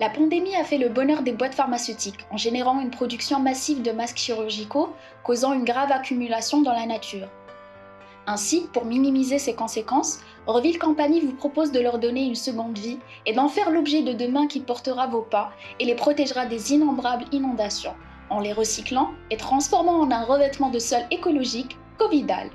La pandémie a fait le bonheur des boîtes pharmaceutiques en générant une production massive de masques chirurgicaux, causant une grave accumulation dans la nature. Ainsi, pour minimiser ces conséquences, Orville Company vous propose de leur donner une seconde vie et d'en faire l'objet de demain qui portera vos pas et les protégera des innombrables inondations, en les recyclant et transformant en un revêtement de sol écologique Covidal.